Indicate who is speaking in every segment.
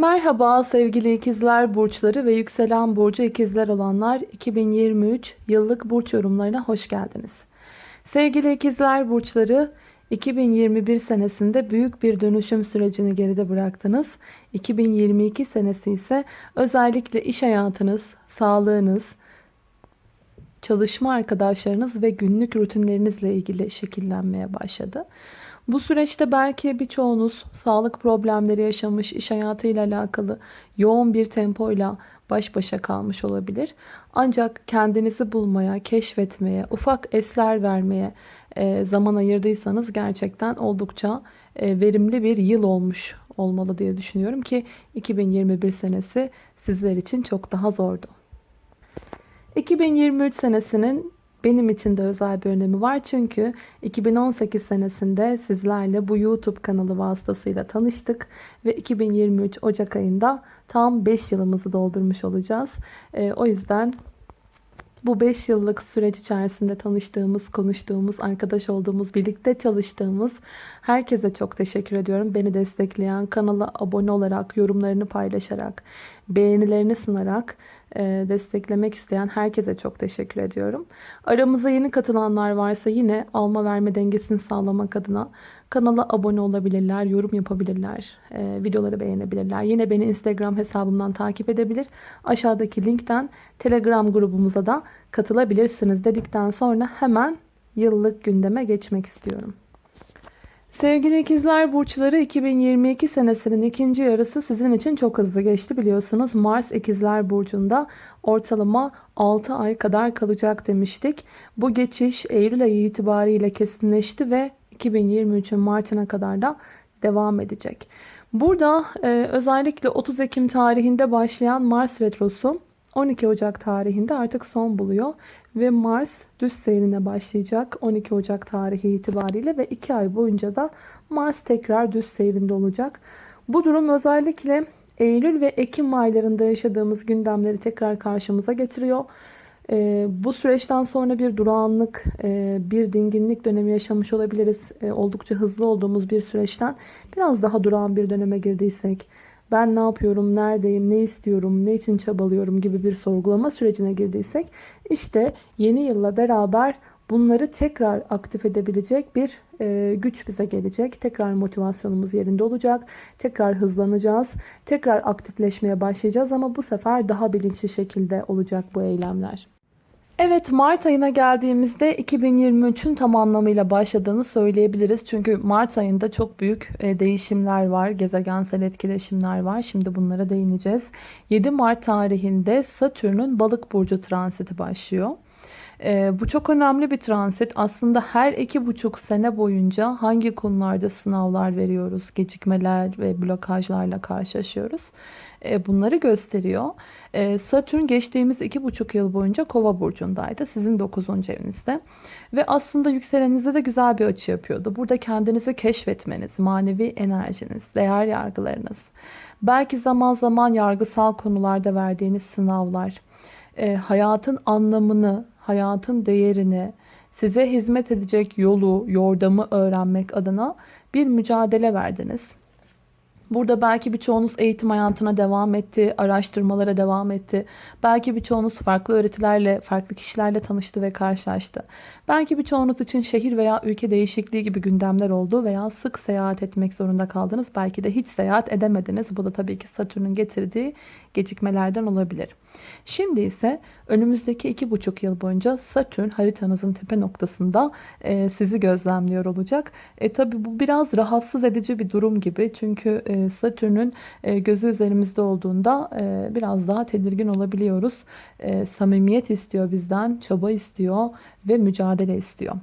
Speaker 1: Merhaba sevgili ikizler burçları ve yükselen burcu ikizler olanlar 2023 yıllık burç yorumlarına hoş geldiniz. Sevgili ikizler burçları 2021 senesinde büyük bir dönüşüm sürecini geride bıraktınız. 2022 senesi ise özellikle iş hayatınız, sağlığınız, çalışma arkadaşlarınız ve günlük rutinlerinizle ilgili şekillenmeye başladı. Bu süreçte belki birçoğunuz sağlık problemleri yaşamış, iş hayatıyla alakalı yoğun bir tempoyla baş başa kalmış olabilir. Ancak kendinizi bulmaya, keşfetmeye, ufak esler vermeye e, zaman ayırdıysanız gerçekten oldukça e, verimli bir yıl olmuş olmalı diye düşünüyorum ki 2021 senesi sizler için çok daha zordu. 2023 senesinin benim için de özel bir önemi var. Çünkü 2018 senesinde sizlerle bu YouTube kanalı vasıtasıyla tanıştık. Ve 2023 Ocak ayında tam 5 yılımızı doldurmuş olacağız. E, o yüzden bu 5 yıllık süreç içerisinde tanıştığımız, konuştuğumuz, arkadaş olduğumuz, birlikte çalıştığımız herkese çok teşekkür ediyorum. Beni destekleyen, kanala abone olarak, yorumlarını paylaşarak, beğenilerini sunarak e, desteklemek isteyen herkese çok teşekkür ediyorum. Aramıza yeni katılanlar varsa yine alma verme dengesini sağlamak adına kanala abone olabilirler, yorum yapabilirler, e, videoları beğenebilirler. Yine beni Instagram hesabımdan takip edebilir. Aşağıdaki linkten Telegram grubumuza da katılabilirsiniz dedikten sonra hemen yıllık gündeme geçmek istiyorum. Sevgili ikizler burçları 2022 senesinin ikinci yarısı sizin için çok hızlı geçti biliyorsunuz. Mars ikizler burcunda ortalama 6 ay kadar kalacak demiştik. Bu geçiş Eylül ayı itibariyle kesinleşti ve 2023'ün Mart'ına kadar da devam edecek. Burada e, özellikle 30 Ekim tarihinde başlayan Mars Retrosu 12 Ocak tarihinde artık son buluyor. Ve Mars düz seyrine başlayacak 12 Ocak tarihi itibariyle ve 2 ay boyunca da Mars tekrar düz seyrinde olacak. Bu durum özellikle Eylül ve Ekim aylarında yaşadığımız gündemleri tekrar karşımıza getiriyor. Ee, bu süreçten sonra bir durağanlık, e, bir dinginlik dönemi yaşamış olabiliriz. E, oldukça hızlı olduğumuz bir süreçten biraz daha durağan bir döneme girdiysek, ben ne yapıyorum, neredeyim, ne istiyorum, ne için çabalıyorum gibi bir sorgulama sürecine girdiysek işte yeni yılla beraber bunları tekrar aktif edebilecek bir e, güç bize gelecek. Tekrar motivasyonumuz yerinde olacak. Tekrar hızlanacağız. Tekrar aktifleşmeye başlayacağız ama bu sefer daha bilinçli şekilde olacak bu eylemler. Evet Mart ayına geldiğimizde 2023'ün tam anlamıyla başladığını söyleyebiliriz. Çünkü Mart ayında çok büyük e, değişimler var. Gezegensel etkileşimler var. Şimdi bunlara değineceğiz. 7 Mart tarihinde Satürn'ün balık burcu transiti başlıyor. E, bu çok önemli bir transit. Aslında her iki buçuk sene boyunca hangi konularda sınavlar veriyoruz, gecikmeler ve blokajlarla karşılaşıyoruz. E, bunları gösteriyor. E, Satürn geçtiğimiz iki buçuk yıl boyunca Kova burcundaydı. Sizin 9. evinizde. Ve aslında yükseleninize de güzel bir açı yapıyordu. Burada kendinizi keşfetmeniz, manevi enerjiniz, değer yargılarınız, belki zaman zaman yargısal konularda verdiğiniz sınavlar, e, hayatın anlamını, hayatın değerini, size hizmet edecek yolu, yordamı öğrenmek adına bir mücadele verdiniz. Burada belki birçoğunuz eğitim hayatına devam etti, araştırmalara devam etti. Belki birçoğunuz farklı öğretilerle, farklı kişilerle tanıştı ve karşılaştı. Belki birçoğunuz için şehir veya ülke değişikliği gibi gündemler oldu veya sık seyahat etmek zorunda kaldınız. Belki de hiç seyahat edemediniz. Bu da tabii ki Satürn'ün getirdiği gecikmelerden olabilir. Şimdi ise önümüzdeki iki buçuk yıl boyunca Satürn haritanızın tepe noktasında e, sizi gözlemliyor olacak. E, tabii bu biraz rahatsız edici bir durum gibi. Çünkü e, Satürn'ün e, gözü üzerimizde olduğunda e, biraz daha tedirgin olabiliyoruz. E, samimiyet istiyor bizden, çaba istiyor ve mücadele istiyor.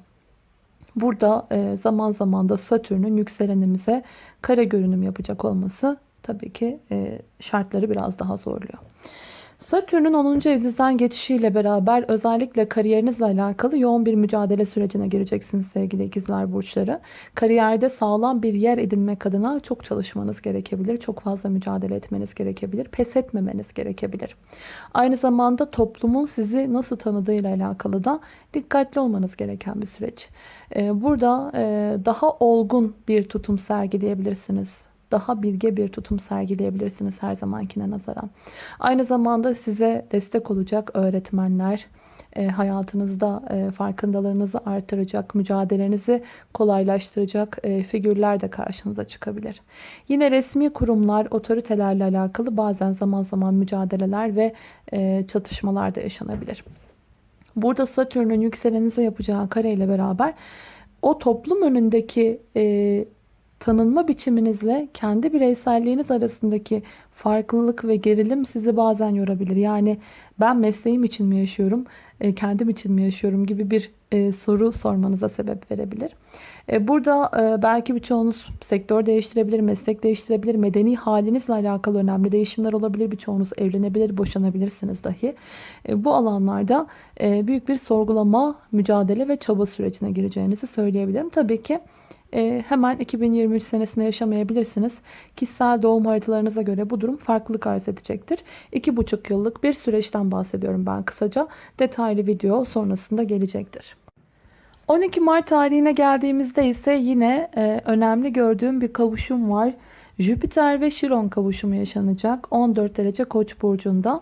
Speaker 1: Burada e, zaman zaman da Satürn'ün yükselenimize kare görünüm yapacak olması tabii ki e, şartları biraz daha zorluyor. Satürn'ün 10. evinizden geçişiyle beraber özellikle kariyerinizle alakalı yoğun bir mücadele sürecine gireceksiniz sevgili ikizler burçları. Kariyerde sağlam bir yer edinmek adına çok çalışmanız gerekebilir. Çok fazla mücadele etmeniz gerekebilir. Pes etmemeniz gerekebilir. Aynı zamanda toplumun sizi nasıl tanıdığıyla alakalı da dikkatli olmanız gereken bir süreç. Ee, burada e, daha olgun bir tutum sergileyebilirsiniz daha bilge bir tutum sergileyebilirsiniz her zamankine nazaran. Aynı zamanda size destek olacak öğretmenler, e, hayatınızda e, farkındalığınızı artıracak, mücadelenizi kolaylaştıracak e, figürler de karşınıza çıkabilir. Yine resmi kurumlar, otoritelerle alakalı bazen zaman zaman mücadeleler ve çatışmalar da yaşanabilir. Burada Satürn'ün yükselenize yapacağı kareyle beraber o toplum önündeki e, tanınma biçiminizle kendi bireyselliğiniz arasındaki farklılık ve gerilim sizi bazen yorabilir. Yani ben mesleğim için mi yaşıyorum, e, kendim için mi yaşıyorum gibi bir e, soru sormanıza sebep verebilir. E, burada belki birçoğunuz sektör değiştirebilir, meslek değiştirebilir, medeni halinizle alakalı önemli değişimler olabilir. Birçoğunuz evlenebilir, boşanabilirsiniz dahi. Bu alanlarda büyük bir sorgulama, mücadele ve çaba sürecine gireceğinizi söyleyebilirim. Tabii ki hemen 2023 senesinde yaşamayabilirsiniz. Kişisel doğum haritalarınıza göre bu durum farklılık arz edecektir. 2,5 yıllık bir süreçten bahsediyorum ben kısaca. Detaylı video sonrasında gelecektir. 12 Mart tarihine geldiğimizde ise yine e, önemli gördüğüm bir kavuşum var. Jüpiter ve Şiron kavuşumu yaşanacak 14 derece Koç burcunda.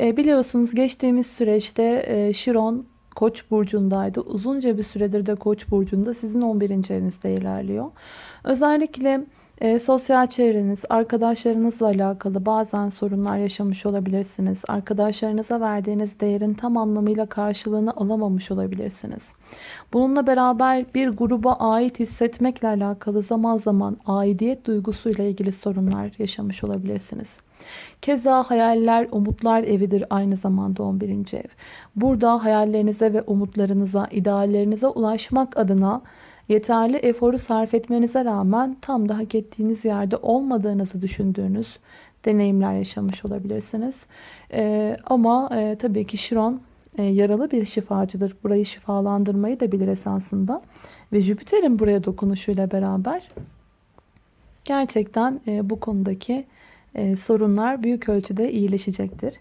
Speaker 1: E, biliyorsunuz geçtiğimiz süreçte e, Şiron Koç burcundaydı. Uzunca bir süredir de Koç burcunda sizin 11. evinizde ilerliyor. Özellikle e, sosyal çevreniz, arkadaşlarınızla alakalı bazen sorunlar yaşamış olabilirsiniz. Arkadaşlarınıza verdiğiniz değerin tam anlamıyla karşılığını alamamış olabilirsiniz. Bununla beraber bir gruba ait hissetmekle alakalı zaman zaman aidiyet duygusuyla ilgili sorunlar yaşamış olabilirsiniz. Keza hayaller, umutlar evidir aynı zamanda 11. ev. Burada hayallerinize ve umutlarınıza, ideallerinize ulaşmak adına yeterli eforu sarf etmenize rağmen tam da hak ettiğiniz yerde olmadığınızı düşündüğünüz deneyimler yaşamış olabilirsiniz. Ee, ama e, tabii ki Şiron e, yaralı bir şifacıdır. Burayı şifalandırmayı da bilir esasında. Ve Jüpiter'in buraya dokunuşuyla beraber gerçekten e, bu konudaki e, sorunlar büyük ölçüde iyileşecektir.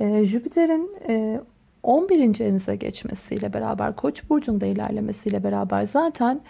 Speaker 1: E, Jüpiter'in e, 11. evinize geçmesiyle beraber Koç burcunda ilerlemesiyle beraber zaten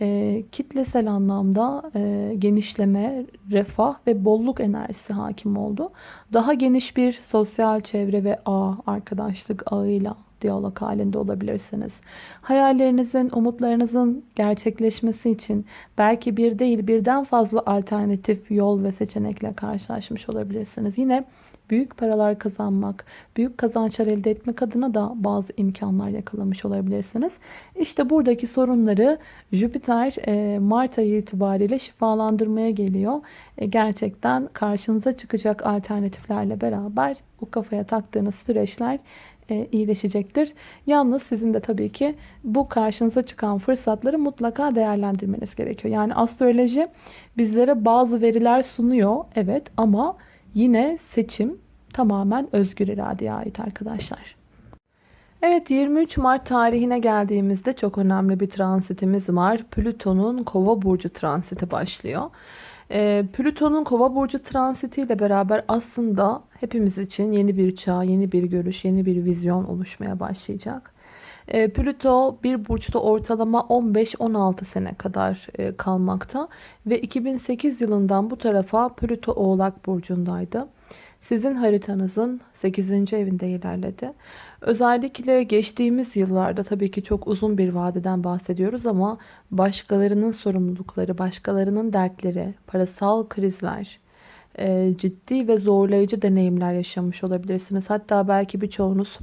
Speaker 1: e, kitlesel anlamda e, genişleme, refah ve bolluk enerjisi hakim oldu. Daha geniş bir sosyal çevre ve ağ, arkadaşlık ağıyla diyalog halinde olabilirsiniz. Hayallerinizin, umutlarınızın gerçekleşmesi için belki bir değil birden fazla alternatif yol ve seçenekle karşılaşmış olabilirsiniz. Yine büyük paralar kazanmak, büyük kazançlar elde etmek adına da bazı imkanlar yakalamış olabilirsiniz. İşte buradaki sorunları Jüpiter e, Mart ayı itibariyle şifalandırmaya geliyor. E, gerçekten karşınıza çıkacak alternatiflerle beraber bu kafaya taktığınız süreçler e, iyileşecektir. Yalnız sizin de tabii ki bu karşınıza çıkan fırsatları mutlaka değerlendirmeniz gerekiyor. Yani astroloji bizlere bazı veriler sunuyor. Evet ama yine seçim tamamen özgür iradeye ait arkadaşlar. Evet 23 Mart tarihine geldiğimizde çok önemli bir transitimiz var. Plüton'un kova burcu transiti başlıyor. E, Plüton'un kova burcu transitiyle beraber aslında hepimiz için yeni bir çağ, yeni bir görüş, yeni bir vizyon oluşmaya başlayacak. E, Plüto bir burçta ortalama 15-16 sene kadar e, kalmakta ve 2008 yılından bu tarafa Plüto Oğlak burcundaydı. Sizin haritanızın 8. evinde ilerledi. Özellikle geçtiğimiz yıllarda tabii ki çok uzun bir vadeden bahsediyoruz ama başkalarının sorumlulukları, başkalarının dertleri, parasal krizler, e, ciddi ve zorlayıcı deneyimler yaşamış olabilirsiniz. Hatta belki birçoğunuz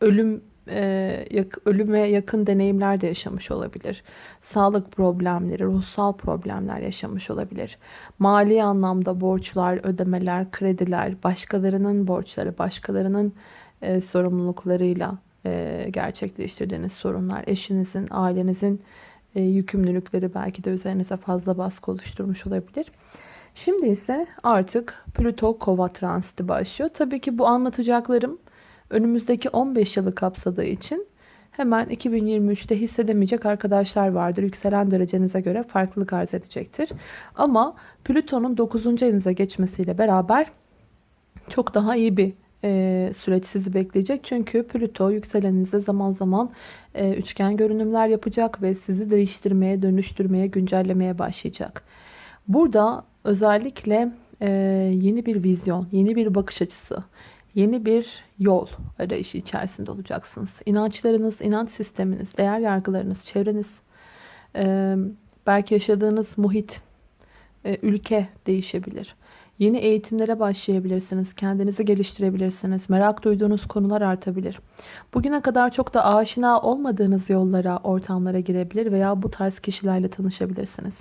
Speaker 1: ölüm e, ölüme yakın deneyimler de yaşamış olabilir. Sağlık problemleri, ruhsal problemler yaşamış olabilir. Mali anlamda borçlar, ödemeler, krediler, başkalarının borçları, başkalarının e, sorumluluklarıyla e, gerçekleştirdiğiniz sorunlar, eşinizin, ailenizin e, yükümlülükleri belki de üzerinize fazla baskı oluşturmuş olabilir. Şimdi ise artık Plüto Kova transiti başlıyor. Tabii ki bu anlatacaklarım önümüzdeki 15 yılı kapsadığı için hemen 2023'te hissedemeyecek arkadaşlar vardır. Yükselen derecenize göre farklılık arz edecektir. Ama Plüton'un 9. evinize geçmesiyle beraber çok daha iyi bir e, süreç sizi bekleyecek. Çünkü Plüto yükseleninize zaman zaman e, üçgen görünümler yapacak ve sizi değiştirmeye, dönüştürmeye, güncellemeye başlayacak. Burada özellikle e, yeni bir vizyon, yeni bir bakış açısı, yeni bir yol arayışı içerisinde olacaksınız. İnançlarınız, inanç sisteminiz, değer yargılarınız, çevreniz, belki yaşadığınız muhit, ülke değişebilir. Yeni eğitimlere başlayabilirsiniz. Kendinizi geliştirebilirsiniz. Merak duyduğunuz konular artabilir. Bugüne kadar çok da aşina olmadığınız yollara, ortamlara girebilir veya bu tarz kişilerle tanışabilirsiniz.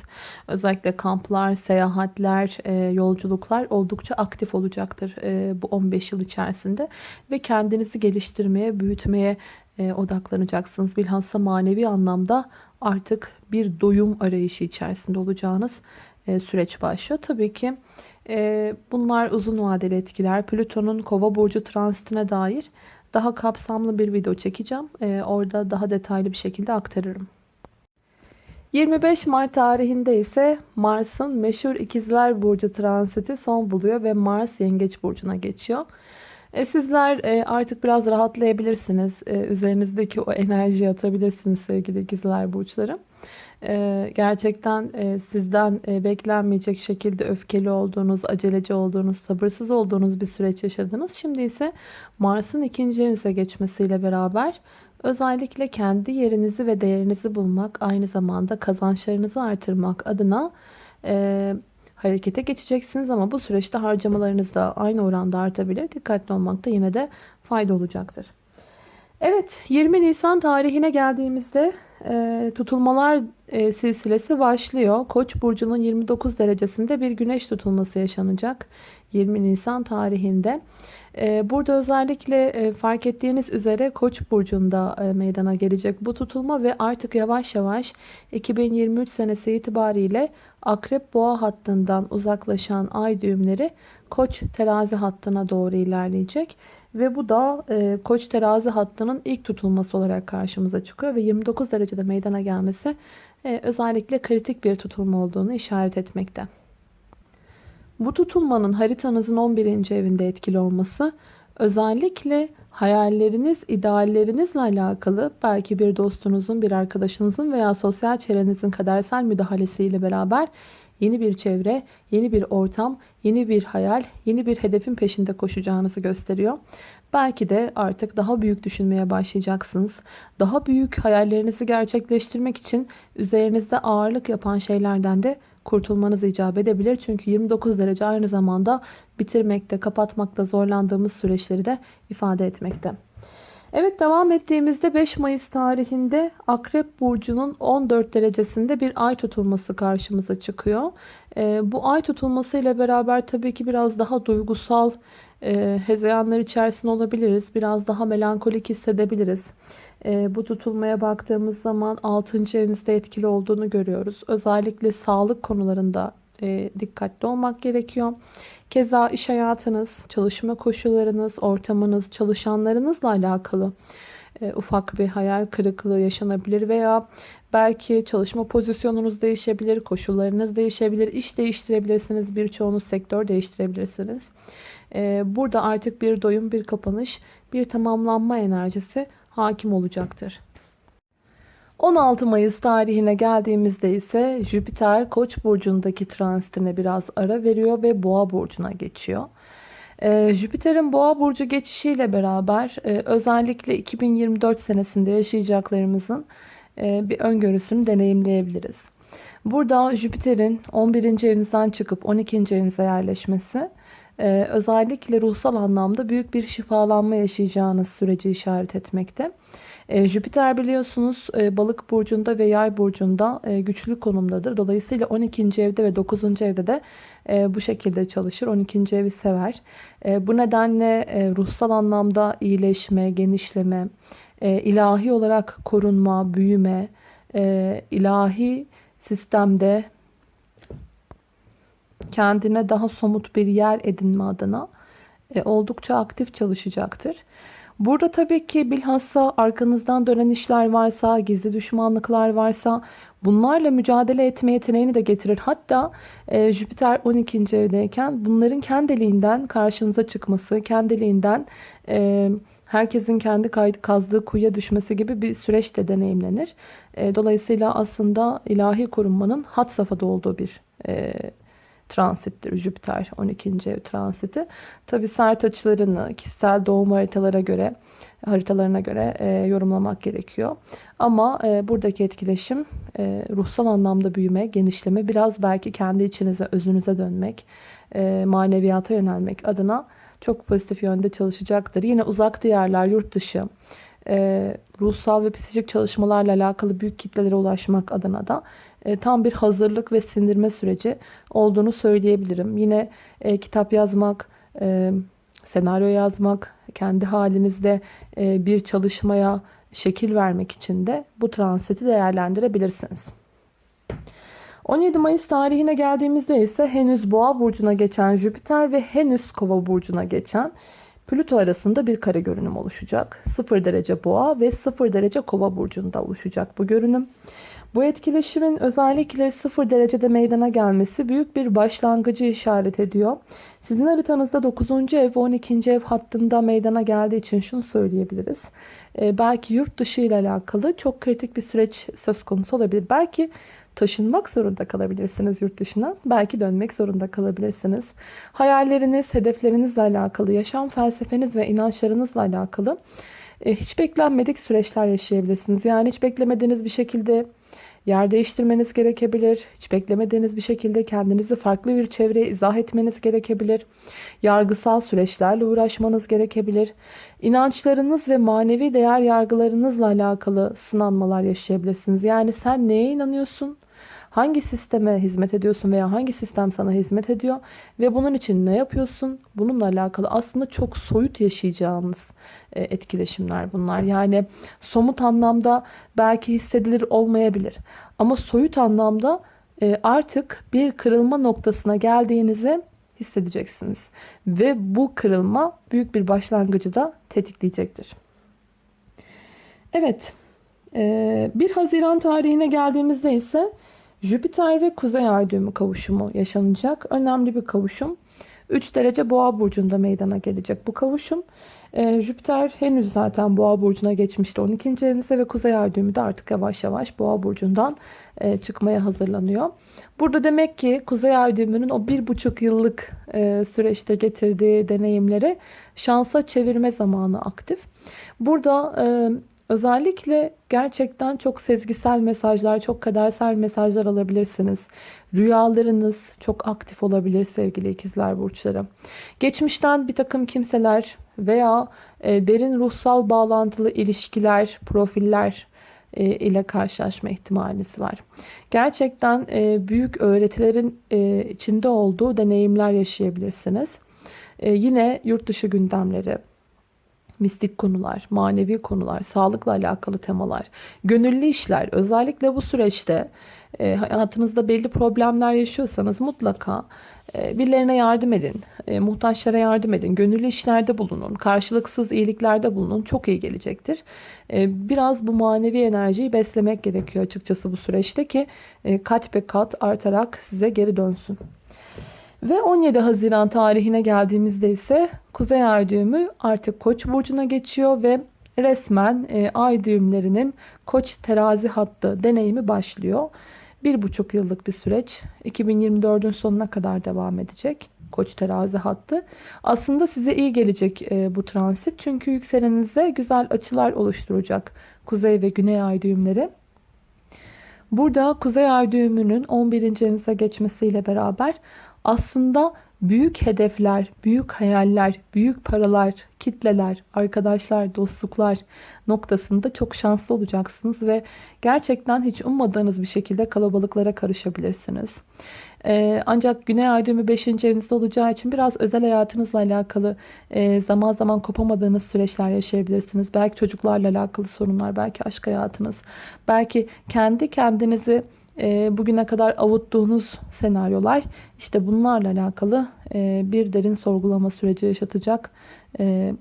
Speaker 1: Özellikle kamplar, seyahatler, e, yolculuklar oldukça aktif olacaktır e, bu 15 yıl içerisinde. Ve kendinizi geliştirmeye, büyütmeye e, odaklanacaksınız. Bilhassa manevi anlamda artık bir doyum arayışı içerisinde olacağınız süreç başlıyor. Tabii ki ee, bunlar uzun vadeli etkiler. Plüton'un kova burcu transitine dair daha kapsamlı bir video çekeceğim. Ee, orada daha detaylı bir şekilde aktarırım. 25 Mart tarihinde ise Mars'ın meşhur ikizler burcu transiti son buluyor ve Mars yengeç burcuna geçiyor. E, sizler e, artık biraz rahatlayabilirsiniz. E, üzerinizdeki o enerjiyi atabilirsiniz sevgili ikizler burçları. Ee, gerçekten e, sizden e, beklenmeyecek şekilde öfkeli olduğunuz, aceleci olduğunuz, sabırsız olduğunuz bir süreç yaşadınız. Şimdi ise Mars'ın ikinci evinize geçmesiyle beraber özellikle kendi yerinizi ve değerinizi bulmak, aynı zamanda kazançlarınızı artırmak adına e, harekete geçeceksiniz. Ama bu süreçte harcamalarınız da aynı oranda artabilir. Dikkatli olmakta yine de fayda olacaktır. Evet 20 Nisan tarihine geldiğimizde e, tutulmalar e, silsilesi başlıyor. Koç burcunun 29 derecesinde bir güneş tutulması yaşanacak 20 Nisan tarihinde. E, burada özellikle e, fark ettiğiniz üzere Koç burcunda e, meydana gelecek bu tutulma ve artık yavaş yavaş 2023 senesi itibariyle Akrep Boğa hattından uzaklaşan ay düğümleri Koç terazi hattına doğru ilerleyecek. Ve bu da e, Koç terazi hattının ilk tutulması olarak karşımıza çıkıyor. Ve 29 derecede meydana gelmesi özellikle kritik bir tutulma olduğunu işaret etmekte. Bu tutulmanın haritanızın 11. evinde etkili olması özellikle hayalleriniz, ideallerinizle alakalı belki bir dostunuzun, bir arkadaşınızın veya sosyal çevrenizin kadersel müdahalesiyle beraber yeni bir çevre, yeni bir ortam, yeni bir hayal, yeni bir hedefin peşinde koşacağınızı gösteriyor. Belki de artık daha büyük düşünmeye başlayacaksınız. Daha büyük hayallerinizi gerçekleştirmek için üzerinizde ağırlık yapan şeylerden de kurtulmanız icap edebilir. Çünkü 29 derece aynı zamanda bitirmekte, kapatmakta zorlandığımız süreçleri de ifade etmekte. Evet devam ettiğimizde 5 Mayıs tarihinde Akrep Burcu'nun 14 derecesinde bir ay tutulması karşımıza çıkıyor. E, bu ay tutulması ile beraber tabii ki biraz daha duygusal e, hezeyanlar içerisinde olabiliriz. Biraz daha melankolik hissedebiliriz. E, bu tutulmaya baktığımız zaman 6. evinizde etkili olduğunu görüyoruz. Özellikle sağlık konularında e, dikkatli olmak gerekiyor. Keza iş hayatınız, çalışma koşullarınız, ortamınız, çalışanlarınızla alakalı e, ufak bir hayal kırıklığı yaşanabilir veya belki çalışma pozisyonunuz değişebilir, koşullarınız değişebilir, iş değiştirebilirsiniz, birçoğunuz sektör değiştirebilirsiniz. E, burada artık bir doyum, bir kapanış, bir tamamlanma enerjisi hakim olacaktır. 16 Mayıs tarihine geldiğimizde ise Jüpiter Koç burcundaki transitine biraz ara veriyor ve Boğa burcuna geçiyor. Ee, Jüpiter'in Boğa burcu geçişiyle beraber e, özellikle 2024 senesinde yaşayacaklarımızın e, bir öngörüsünü deneyimleyebiliriz. Burada Jüpiter'in 11. evinizden çıkıp 12. evinize yerleşmesi e, özellikle ruhsal anlamda büyük bir şifalanma yaşayacağınız süreci işaret etmekte. E, Jüpiter biliyorsunuz e, balık burcunda ve yay burcunda e, güçlü konumdadır. Dolayısıyla 12. evde ve 9. evde de e, bu şekilde çalışır. 12. evi sever. Bu nedenle ruhsal anlamda iyileşme, genişleme, ilahi olarak korunma, büyüme, ilahi sistemde kendine daha somut bir yer edinme adına e, oldukça aktif çalışacaktır. Burada tabii ki bilhassa arkanızdan dönen işler varsa, gizli düşmanlıklar varsa bunlarla mücadele etme yeteneğini de getirir. Hatta e, Jüpiter 12. evdeyken bunların kendiliğinden karşınıza çıkması, kendiliğinden e, herkesin kendi kazdığı kuyuya düşmesi gibi bir süreç de deneyimlenir. E, dolayısıyla aslında ilahi korunmanın hat safhada olduğu bir e, transittir Jüpiter 12. ev transiti. Tabi sert açılarını kişisel doğum haritalara göre haritalarına göre e, yorumlamak gerekiyor. Ama e, buradaki etkileşim e, ruhsal anlamda büyüme, genişleme, biraz belki kendi içinize, özünüze dönmek, e, maneviyata yönelmek adına çok pozitif yönde çalışacaktır. Yine uzak diyarlar, yurt dışı, e, ruhsal ve psikolojik çalışmalarla alakalı büyük kitlelere ulaşmak adına da e, tam bir hazırlık ve sindirme süreci olduğunu söyleyebilirim. Yine e, kitap yazmak, e, senaryo yazmak, kendi halinizde e, bir çalışmaya şekil vermek için de bu transiti değerlendirebilirsiniz. 17 Mayıs tarihine geldiğimizde ise henüz Boğa burcuna geçen Jüpiter ve henüz Kova burcuna geçen Plüto arasında bir kare görünüm oluşacak. 0 derece Boğa ve 0 derece Kova burcunda oluşacak bu görünüm. Bu etkileşimin özellikle 0 derecede meydana gelmesi büyük bir başlangıcı işaret ediyor. Sizin haritanızda 9. ev ve 12. ev hattında meydana geldiği için şunu söyleyebiliriz. Ee, belki yurt dışı ile alakalı çok kritik bir süreç söz konusu olabilir. Belki taşınmak zorunda kalabilirsiniz yurt dışına. Belki dönmek zorunda kalabilirsiniz. Hayalleriniz, hedeflerinizle alakalı, yaşam felsefeniz ve inançlarınızla alakalı e, hiç beklenmedik süreçler yaşayabilirsiniz. Yani hiç beklemediğiniz bir şekilde yer değiştirmeniz gerekebilir. Hiç beklemediğiniz bir şekilde kendinizi farklı bir çevreye izah etmeniz gerekebilir. Yargısal süreçlerle uğraşmanız gerekebilir. İnançlarınız ve manevi değer yargılarınızla alakalı sınanmalar yaşayabilirsiniz. Yani sen neye inanıyorsun? Hangi sisteme hizmet ediyorsun veya hangi sistem sana hizmet ediyor ve bunun için ne yapıyorsun? Bununla alakalı aslında çok soyut yaşayacağınız e, etkileşimler bunlar. Yani somut anlamda belki hissedilir olmayabilir. Ama soyut anlamda e, artık bir kırılma noktasına geldiğinizi hissedeceksiniz. Ve bu kırılma büyük bir başlangıcı da tetikleyecektir. Evet. 1 e, Haziran tarihine geldiğimizde ise Jüpiter ve Kuzey Ay düğümü kavuşumu yaşanacak. Önemli bir kavuşum. 3 derece boğa burcunda meydana gelecek bu kavuşum. Ee, Jüpiter henüz zaten boğa burcuna geçmişti 12. evinizde ve Kuzey Ay düğümü de artık yavaş yavaş boğa burcundan e, çıkmaya hazırlanıyor. Burada demek ki Kuzey Ay düğümünün o bir buçuk yıllık e, süreçte getirdiği deneyimleri şansa çevirme zamanı aktif. Burada e, Özellikle gerçekten çok sezgisel mesajlar, çok kadersel mesajlar alabilirsiniz. Rüyalarınız çok aktif olabilir sevgili ikizler burçları. Geçmişten bir takım kimseler veya e, derin ruhsal bağlantılı ilişkiler, profiller e, ile karşılaşma ihtimaliniz var. Gerçekten e, büyük öğretilerin içinde olduğu deneyimler yaşayabilirsiniz. Yine yurt dışı gündemleri, mistik konular, manevi konular, sağlıkla alakalı temalar, gönüllü işler. Özellikle bu süreçte e, hayatınızda belli problemler yaşıyorsanız mutlaka e, birilerine yardım edin, e, muhtaçlara yardım edin, gönüllü işlerde bulunun, karşılıksız iyiliklerde bulunun. Çok iyi gelecektir. E, biraz bu manevi enerjiyi beslemek gerekiyor açıkçası bu süreçte ki e, kat be kat artarak size geri dönsün. Ve 17 Haziran tarihine geldiğimizde ise Kuzey Ay düğümü artık Koç burcuna geçiyor ve resmen e, ay düğümlerinin Koç terazi hattı deneyimi başlıyor. Bir buçuk yıllık bir süreç 2024'ün sonuna kadar devam edecek. Koç terazi hattı. Aslında size iyi gelecek e, bu transit. Çünkü yükseleninize güzel açılar oluşturacak. Kuzey ve güney ay düğümleri. Burada kuzey ay düğümünün 11. evinize geçmesiyle beraber aslında büyük hedefler, büyük hayaller, büyük paralar, kitleler, arkadaşlar, dostluklar noktasında çok şanslı olacaksınız ve gerçekten hiç ummadığınız bir şekilde kalabalıklara karışabilirsiniz. Ee, ancak Güney Ay düğümü 5. evinizde olacağı için biraz özel hayatınızla alakalı e, zaman zaman kopamadığınız süreçler yaşayabilirsiniz. Belki çocuklarla alakalı sorunlar, belki aşk hayatınız, belki kendi kendinizi e, bugüne kadar avuttuğunuz senaryolar işte bunlarla alakalı e, bir derin sorgulama süreci yaşatacak e,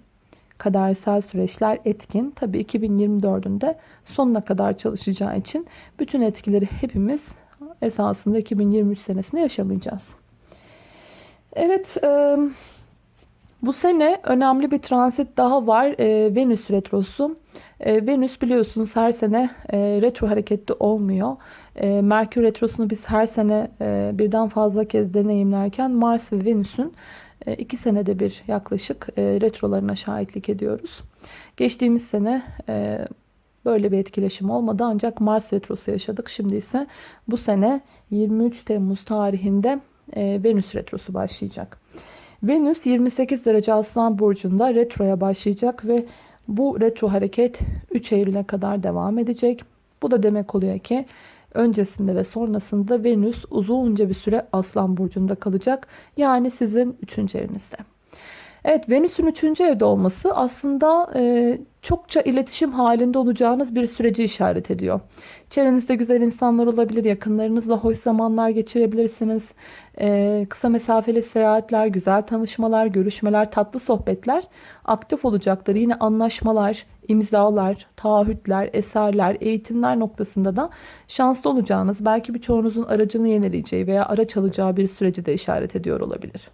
Speaker 1: kadersel süreçler etkin. Tabii 2024'ün de sonuna kadar çalışacağı için bütün etkileri hepimiz esasında 2023 senesinde yaşamayacağız. Evet, bu sene önemli bir transit daha var. Venüs Retrosu E, Venüs biliyorsunuz her sene e, retro hareketli olmuyor. E, Merkür retrosunu biz her sene e, birden fazla kez deneyimlerken Mars ve Venüs'ün e, iki senede bir yaklaşık e, retrolarına şahitlik ediyoruz. Geçtiğimiz sene e, böyle bir etkileşim olmadı ancak Mars retrosu yaşadık. Şimdi ise bu sene 23 Temmuz tarihinde Venüs retrosu başlayacak. Venüs 28 derece Aslan Burcu'nda retroya başlayacak ve bu retro hareket 3 Eylül'e kadar devam edecek. Bu da demek oluyor ki öncesinde ve sonrasında Venüs uzunca bir süre Aslan Burcu'nda kalacak. Yani sizin 3. evinizde. Evet Venüs'ün 3. evde olması aslında e, çokça iletişim halinde olacağınız bir süreci işaret ediyor. Çevrenizde güzel insanlar olabilir, yakınlarınızla hoş zamanlar geçirebilirsiniz. E, kısa mesafeli seyahatler, güzel tanışmalar, görüşmeler, tatlı sohbetler aktif olacaktır. Yine anlaşmalar, imzalar, taahhütler, eserler, eğitimler noktasında da şanslı olacağınız, belki birçoğunuzun aracını yenileyeceği veya araç alacağı bir süreci de işaret ediyor olabilir.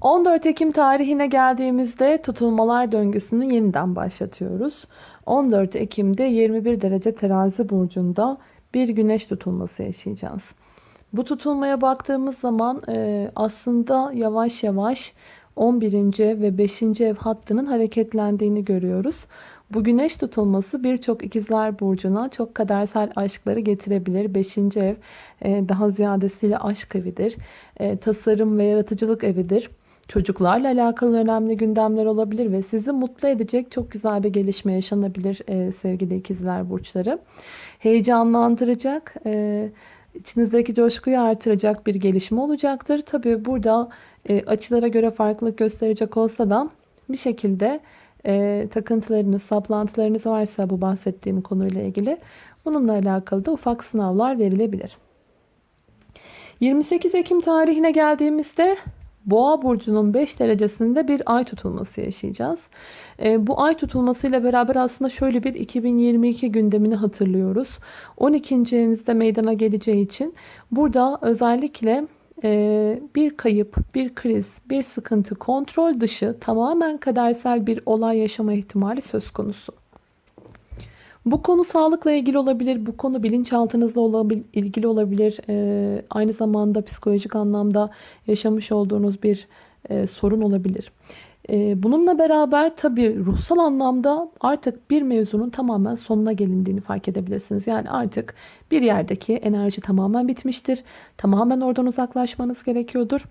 Speaker 1: 14 Ekim tarihine geldiğimizde tutulmalar döngüsünü yeniden başlatıyoruz. 14 Ekim'de 21 derece terazi burcunda bir güneş tutulması yaşayacağız. Bu tutulmaya baktığımız zaman e, aslında yavaş yavaş 11. ve 5. ev hattının hareketlendiğini görüyoruz. Bu güneş tutulması birçok ikizler burcuna çok kadersel aşkları getirebilir. 5. ev e, daha ziyadesiyle aşk evidir. E, tasarım ve yaratıcılık evidir. Çocuklarla alakalı önemli gündemler olabilir ve sizi mutlu edecek çok güzel bir gelişme yaşanabilir e, sevgili ikizler burçları. Heyecanlandıracak, e, içinizdeki coşkuyu artıracak bir gelişme olacaktır. Tabi burada e, açılara göre farklılık gösterecek olsa da bir şekilde e, takıntılarınız, saplantılarınız varsa bu bahsettiğim konuyla ilgili bununla alakalı da ufak sınavlar verilebilir. 28 Ekim tarihine geldiğimizde Boğa burcunun 5 derecesinde bir ay tutulması yaşayacağız. E, bu ay tutulmasıyla beraber aslında şöyle bir 2022 gündemini hatırlıyoruz. 12. evinizde meydana geleceği için burada özellikle e, bir kayıp, bir kriz, bir sıkıntı, kontrol dışı tamamen kadersel bir olay yaşama ihtimali söz konusu. Bu konu sağlıkla ilgili olabilir, bu konu bilinçaltınızla olabil, ilgili olabilir. Ee, aynı zamanda psikolojik anlamda yaşamış olduğunuz bir e, sorun olabilir. E, bununla beraber tabii ruhsal anlamda artık bir mevzunun tamamen sonuna gelindiğini fark edebilirsiniz. Yani artık bir yerdeki enerji tamamen bitmiştir. Tamamen oradan uzaklaşmanız gerekiyordur.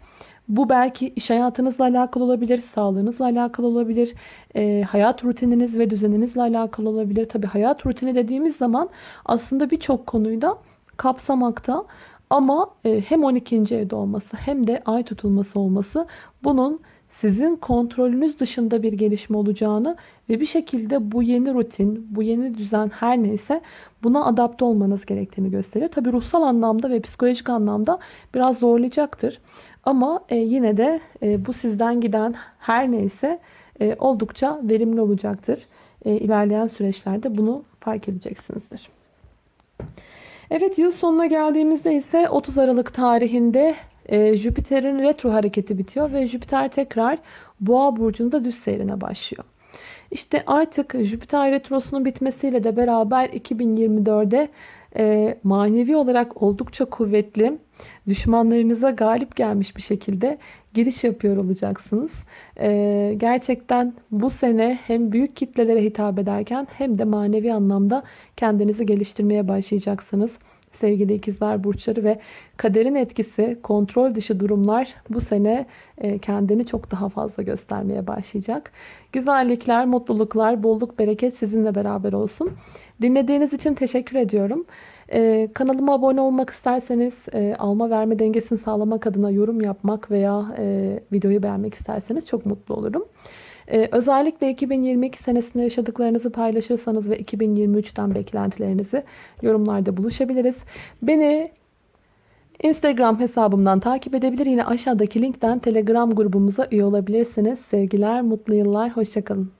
Speaker 1: Bu belki iş hayatınızla alakalı olabilir, sağlığınızla alakalı olabilir, e, hayat rutininiz ve düzeninizle alakalı olabilir. Tabii hayat rutini dediğimiz zaman aslında birçok konuyu da kapsamakta. Ama e, hem 12. evde olması hem de ay tutulması olması bunun sizin kontrolünüz dışında bir gelişme olacağını ve bir şekilde bu yeni rutin, bu yeni düzen her neyse buna adapte olmanız gerektiğini gösteriyor. Tabi ruhsal anlamda ve psikolojik anlamda biraz zorlayacaktır. Ama e, yine de e, bu sizden giden her neyse e, oldukça verimli olacaktır. E, ilerleyen süreçlerde bunu fark edeceksinizdir. Evet yıl sonuna geldiğimizde ise 30 Aralık tarihinde e, Jüpiter'in retro hareketi bitiyor ve Jüpiter tekrar Boğa burcunda düz seyrine başlıyor. İşte artık Jüpiter retrosunun bitmesiyle de beraber 2024'de e, manevi olarak oldukça kuvvetli, düşmanlarınıza galip gelmiş bir şekilde giriş yapıyor olacaksınız. E, gerçekten bu sene hem büyük kitlelere hitap ederken hem de manevi anlamda kendinizi geliştirmeye başlayacaksınız sevgili ikizler burçları ve kaderin etkisi, kontrol dışı durumlar bu sene e, kendini çok daha fazla göstermeye başlayacak. Güzellikler, mutluluklar, bolluk, bereket sizinle beraber olsun. Dinlediğiniz için teşekkür ediyorum. Ee, kanalıma abone olmak isterseniz e, alma verme dengesini sağlamak adına yorum yapmak veya e, videoyu beğenmek isterseniz çok mutlu olurum. Ee, özellikle 2022 senesinde yaşadıklarınızı paylaşırsanız ve 2023'ten beklentilerinizi yorumlarda buluşabiliriz. Beni Instagram hesabımdan takip edebilir. Yine aşağıdaki linkten Telegram grubumuza üye olabilirsiniz. Sevgiler, mutlu yıllar, hoşçakalın.